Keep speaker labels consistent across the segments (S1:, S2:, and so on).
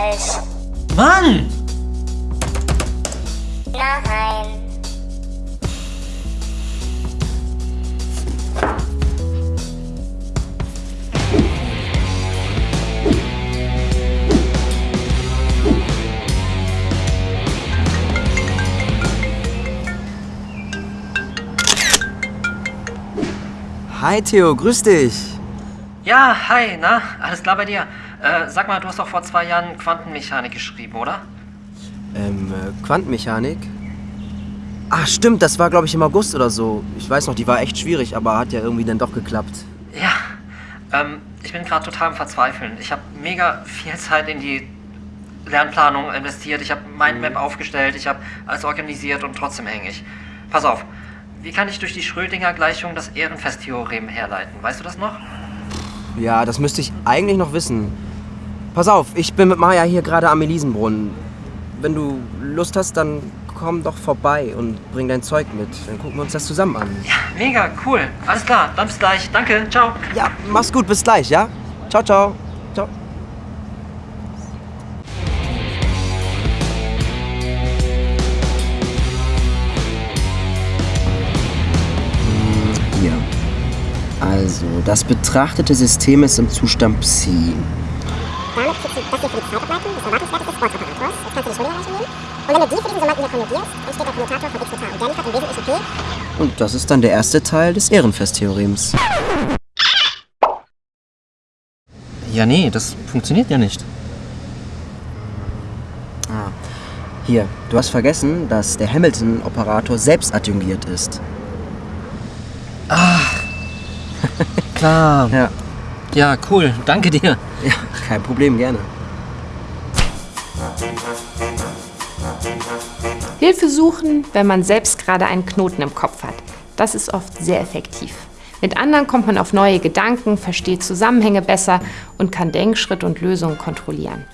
S1: falsch.
S2: Mann!
S1: Nein.
S3: Hi Theo, grüß dich.
S2: Ja, hi, na? Alles klar bei dir? Äh, sag mal, du hast doch vor zwei Jahren Quantenmechanik geschrieben, oder?
S3: Ähm, äh, Quantenmechanik? Ach stimmt, das war glaube ich im August oder so. Ich weiß noch, die war echt schwierig, aber hat ja irgendwie dann doch geklappt.
S2: Ja. Ähm, ich bin gerade total am Verzweifeln. Ich habe mega viel Zeit in die Lernplanung investiert. Ich habe Mindmap aufgestellt, ich habe alles organisiert und trotzdem hänge ich. Pass auf. Wie kann ich durch die Schrödinger-Gleichung das Ehrenfest-Theorem herleiten? Weißt du das noch?
S3: Ja, das müsste ich eigentlich noch wissen. Pass auf, ich bin mit Maja hier gerade am Elisenbrunnen. Wenn du Lust hast, dann komm doch vorbei und bring dein Zeug mit. Dann gucken wir uns das zusammen an.
S2: Ja, mega, cool. Alles klar, dann bis gleich. Danke, ciao.
S3: Ja, mach's gut, bis gleich, ja? Ciao, ciao. Ciao. Hier. Also, das betrachtete System ist im Zustand Psi.
S4: Das hier für die Zeitableitung des Erwartungswertes des Sportoperators. Jetzt kannst du die Schrödinger-Gleichung nehmen. Und wenn du die für diesen Sommanden hier konjugierst, entsteht der Kommutator von x. Und der liefert im Wesentlichen p.
S3: Und das ist dann der erste Teil des Ehrenfest-Theorems.
S2: Ja, nee, das funktioniert ja nicht.
S3: Ah. Hier, du hast vergessen, dass der Hamilton-Operator selbst adjungiert ist.
S2: Klar.
S3: Ja.
S2: Ja, cool. Danke dir.
S3: Ja, kein Problem, gerne.
S5: Hilfe suchen, wenn man selbst gerade einen Knoten im Kopf hat. Das ist oft sehr effektiv. Mit anderen kommt man auf neue Gedanken, versteht Zusammenhänge besser und kann Denkschritt und Lösungen kontrollieren.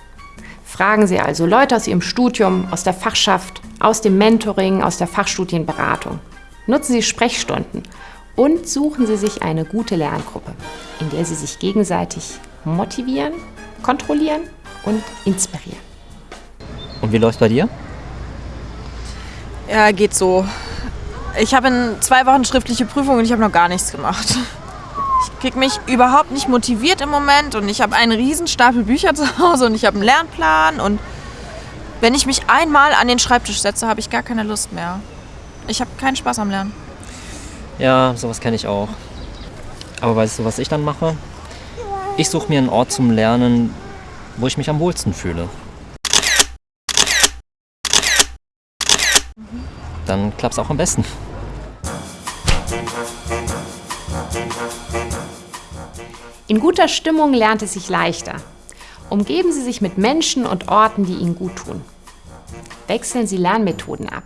S5: Fragen Sie also Leute aus Ihrem Studium, aus der Fachschaft, aus dem Mentoring, aus der Fachstudienberatung. Nutzen Sie Sprechstunden und suchen Sie sich eine gute Lerngruppe, in der Sie sich gegenseitig motivieren, kontrollieren und inspirieren.
S2: Und wie läuft's bei dir?
S6: Ja, geht so. Ich habe in zwei Wochen schriftliche Prüfung und ich habe noch gar nichts gemacht. Ich krieg mich überhaupt nicht motiviert im Moment und ich habe einen riesen Stapel Bücher zu Hause und ich habe einen Lernplan und wenn ich mich einmal an den Schreibtisch setze, habe ich gar keine Lust mehr. Ich habe keinen Spaß am Lernen.
S2: Ja, sowas kenne ich auch. Aber weißt du, was ich dann mache? Ich suche mir einen Ort zum Lernen, wo ich mich am wohlsten fühle. Dann klappt's auch am besten.
S5: In guter Stimmung lernt es sich leichter. Umgeben Sie sich mit Menschen und Orten, die Ihnen gut tun. Wechseln Sie Lernmethoden ab.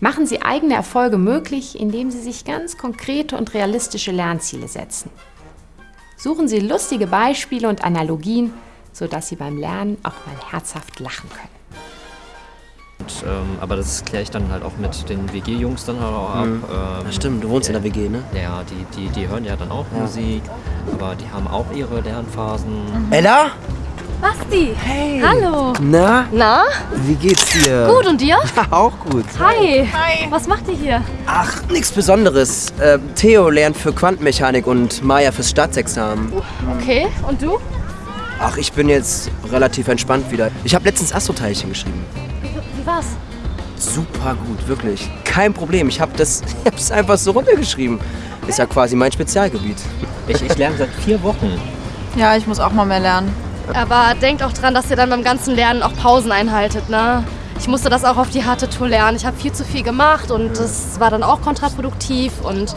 S5: Machen Sie eigene Erfolge möglich, indem Sie sich ganz konkrete und realistische Lernziele setzen. Suchen Sie lustige Beispiele und Analogien, sodass Sie beim Lernen auch mal herzhaft lachen können.
S2: Und, ähm, aber das kläre ich dann halt auch mit den WG-Jungs dann halt auch ab.
S3: Mhm.
S2: Ähm,
S3: Ja, stimmt, du wohnst in der WG, ne?
S2: Ja, die, die, die hören ja dann auch Musik, aber die haben auch ihre Lernphasen.
S3: Ella?
S7: Basti! Hey! Hallo!
S3: Na,
S7: Na?
S3: wie geht's dir?
S7: Gut, und dir?
S3: Auch gut.
S7: Hi! Hi! Was macht ihr hier?
S3: Ach, nichts Besonderes. Äh, Theo lernt für Quantenmechanik und Maya fürs Staatsexamen.
S7: Okay, und du?
S3: Ach, ich bin jetzt relativ entspannt wieder. Ich habe letztens Astroteilchen geschrieben.
S7: Wie war's?
S3: Super gut, wirklich. Kein Problem. Ich habe das ich hab's einfach so runtergeschrieben. Ist ja quasi mein Spezialgebiet.
S2: Ich, ich lerne seit vier Wochen.
S6: Ja, ich muss auch mal mehr lernen.
S7: Aber denkt auch dran, dass ihr dann beim ganzen Lernen auch Pausen einhaltet, ne? Ich musste das auch auf die harte Tour lernen. Ich habe viel zu viel gemacht und das war dann auch kontraproduktiv. Und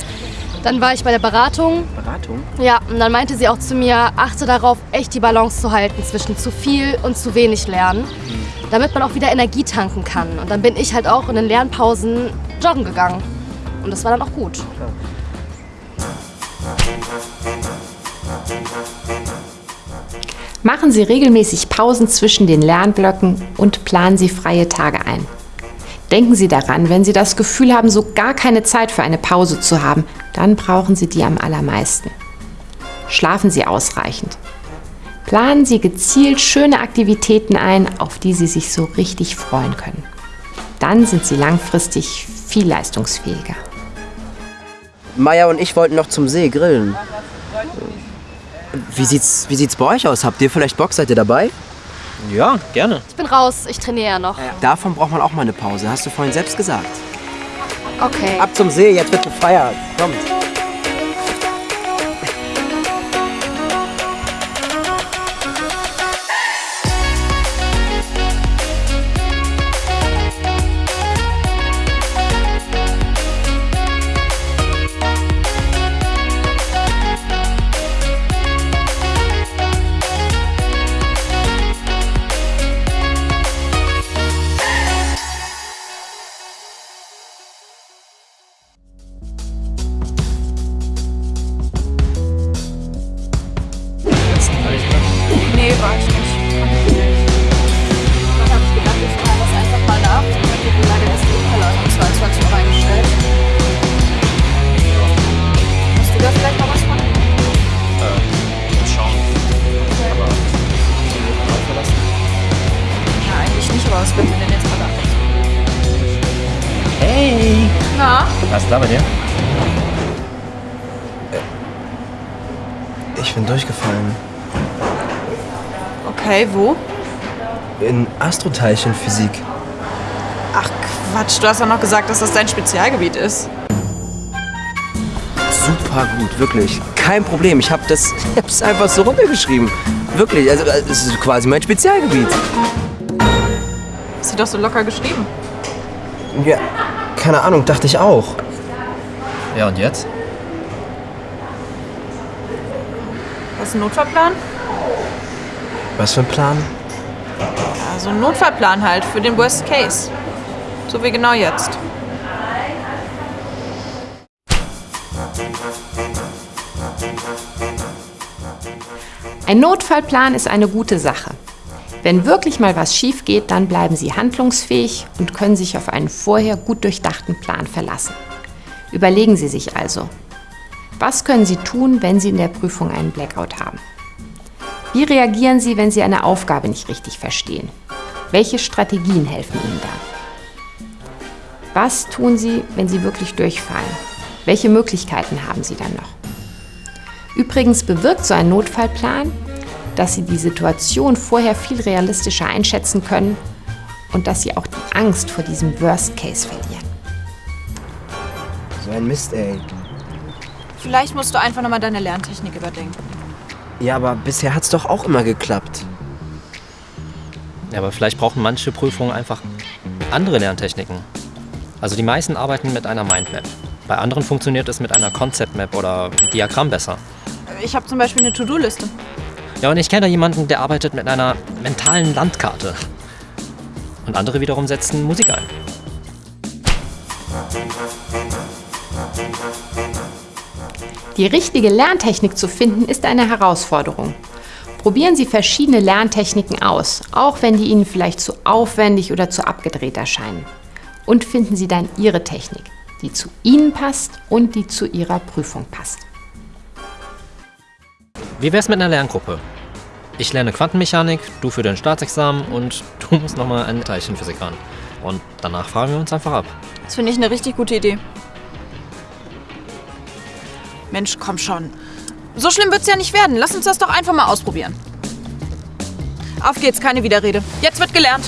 S7: dann war ich bei der Beratung.
S3: Beratung?
S7: Ja, und dann meinte sie auch zu mir, achte darauf, echt die Balance zu halten zwischen zu viel und zu wenig Lernen, damit man auch wieder Energie tanken kann. Und dann bin ich halt auch in den Lernpausen joggen gegangen. Und das war dann auch gut.
S5: Machen Sie regelmäßig Pausen zwischen den Lernblöcken und planen Sie freie Tage ein. Denken Sie daran, wenn Sie das Gefühl haben, so gar keine Zeit für eine Pause zu haben, dann brauchen Sie die am allermeisten. Schlafen Sie ausreichend. Planen Sie gezielt schöne Aktivitäten ein, auf die Sie sich so richtig freuen können. Dann sind Sie langfristig viel leistungsfähiger.
S3: Maya und ich wollten noch zum See grillen. Wie sieht's, wie sieht's bei euch aus? Habt ihr vielleicht Bock? Seid ihr dabei?
S2: Ja, gerne.
S7: Ich bin raus, ich trainiere ja noch.
S3: Davon braucht man auch mal eine Pause, hast du vorhin selbst gesagt.
S7: Okay.
S3: Ab zum See, jetzt wird gefeiert. Kommt.
S6: Nee, war ich nicht. Dann habe ich gedacht, wir fragen das einfach mal nach. Ich habe die leider erst die Keller um 22 Uhr reingestellt. Hast du da vielleicht noch was von? Ja, eigentlich nicht, aber was wird mir denn jetzt anders?
S2: Hey!
S6: Na?
S2: Was ist da bei dir?
S3: Ich bin durchgefallen.
S6: Okay, wo?
S3: In Astroteilchenphysik.
S6: Ach Quatsch, du hast doch noch gesagt, dass das dein Spezialgebiet ist.
S3: Super gut, wirklich. Kein Problem. Ich habe das ich hab's einfach so runtergeschrieben. Wirklich, also es ist quasi mein Spezialgebiet.
S6: Hast du doch so locker geschrieben.
S3: Ja, keine Ahnung, dachte ich auch.
S2: Ja, und jetzt?
S6: Hast du einen Notfallplan?
S3: Was für ein Plan?
S6: Ja, so einen Notfallplan halt für den Worst Case. So wie genau jetzt.
S5: Ein Notfallplan ist eine gute Sache. Wenn wirklich mal was schief geht, dann bleiben Sie handlungsfähig und können sich auf einen vorher gut durchdachten Plan verlassen. Überlegen Sie sich also, was können Sie tun, wenn Sie in der Prüfung einen Blackout haben? Wie reagieren Sie, wenn Sie eine Aufgabe nicht richtig verstehen? Welche Strategien helfen Ihnen da? Was tun Sie, wenn Sie wirklich durchfallen? Welche Möglichkeiten haben Sie dann noch? Übrigens bewirkt so ein Notfallplan, dass Sie die Situation vorher viel realistischer einschätzen können und dass Sie auch die Angst vor diesem Worst Case verlieren.
S3: So ein Mist, ey.
S6: Vielleicht musst du einfach nochmal deine Lerntechnik überdenken.
S3: Ja, aber bisher hat's doch auch immer geklappt.
S2: Ja, aber vielleicht brauchen manche Prüfungen einfach andere Lerntechniken. Also die meisten arbeiten mit einer Mindmap. Bei anderen funktioniert es mit einer Concept Map oder Diagramm besser.
S6: Ich habe zum Beispiel eine To-Do-Liste.
S2: Ja, und ich kenne da jemanden, der arbeitet mit einer mentalen Landkarte. Und andere wiederum setzen Musik ein.
S5: Die richtige Lerntechnik zu finden, ist eine Herausforderung. Probieren Sie verschiedene Lerntechniken aus, auch wenn die Ihnen vielleicht zu aufwendig oder zu abgedreht erscheinen. Und finden Sie dann Ihre Technik, die zu Ihnen passt und die zu Ihrer Prüfung passt.
S2: Wie wär's mit einer Lerngruppe? Ich lerne Quantenmechanik, du für dein Staatsexamen und du musst nochmal eine Teilchenphysik ran. Und danach fragen wir uns einfach ab.
S6: Das finde ich eine richtig gute Idee. Mensch, komm schon. So schlimm wird's ja nicht werden. Lass uns das doch einfach mal ausprobieren. Auf geht's, keine Widerrede. Jetzt wird gelernt.